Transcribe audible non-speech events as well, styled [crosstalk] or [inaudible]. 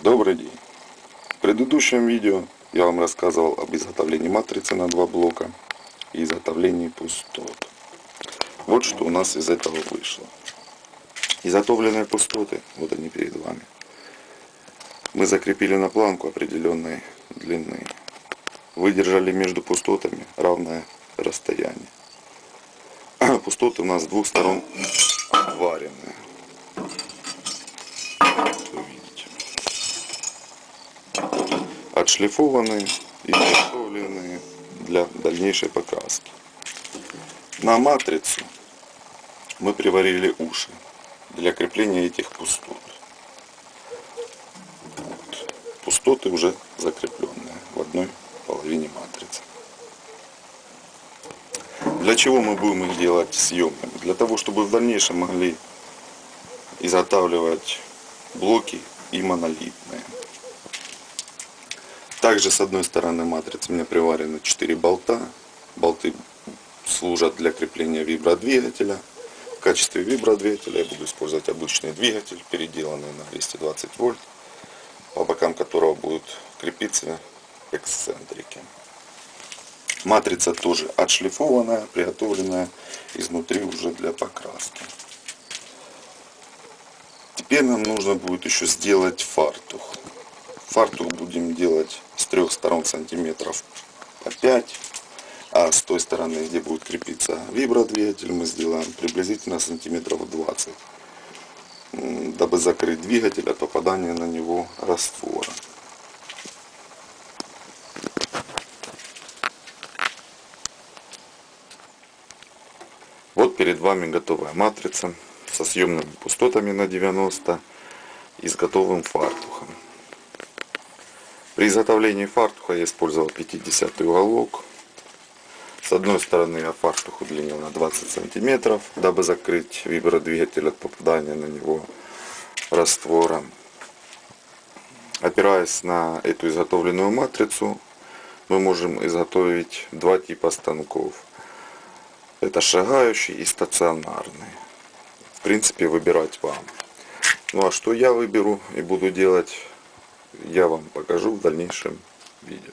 Добрый день! В предыдущем видео я вам рассказывал об изготовлении матрицы на два блока и изготовлении пустот. Вот что у нас из этого вышло. Изготовленные пустоты, вот они перед вами, мы закрепили на планку определенной длины. Выдержали между пустотами равное расстояние. [clears throat] Пустоты у нас с двух сторон обваренные. Отшлифованные и подготовленные для дальнейшей покраски. На матрицу мы приварили уши для крепления этих пустот. Вот. Пустоты уже закрепленные в одной половине матрицы. Для чего мы будем их делать съемными? Для того, чтобы в дальнейшем могли изготавливать блоки и монолитные. Также с одной стороны матрицы у меня приварены 4 болта. Болты служат для крепления вибродвигателя. В качестве вибродвигателя я буду использовать обычный двигатель, переделанный на 220 вольт, по бокам которого будут крепиться эксцентрики. Матрица тоже отшлифованная, приготовленная изнутри уже для покраски. Теперь нам нужно будет еще сделать фартух. Фартух будем делать трех сторон сантиметров по 5. А с той стороны, где будет крепиться вибродвигатель, мы сделаем приблизительно сантиметров 20. Дабы закрыть двигатель от попадания на него раствора. Вот перед вами готовая матрица со съемными пустотами на 90 и с готовым фартухом. При изготовлении фартуха я использовал 50 уголок. С одной стороны я фартух удлинил на 20 сантиметров, дабы закрыть вибродвигатель от попадания на него раствора. Опираясь на эту изготовленную матрицу, мы можем изготовить два типа станков. Это шагающий и стационарный в принципе выбирать вам. Ну а что я выберу и буду делать, я вам покажу в дальнейшем видео.